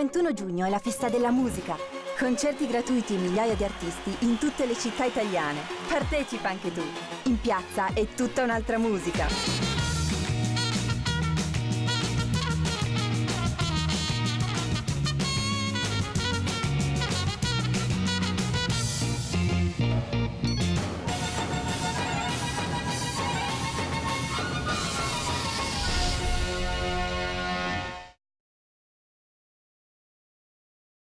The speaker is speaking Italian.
21 giugno è la festa della musica. Concerti gratuiti e migliaia di artisti in tutte le città italiane. Partecipa anche tu. In piazza è tutta un'altra musica.